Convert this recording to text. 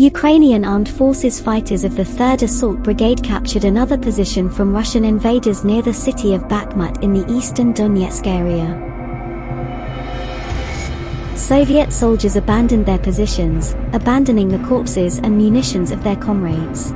Ukrainian Armed Forces fighters of the 3rd Assault Brigade captured another position from Russian invaders near the city of Bakhmut in the eastern Donetsk area. Soviet soldiers abandoned their positions, abandoning the corpses and munitions of their comrades.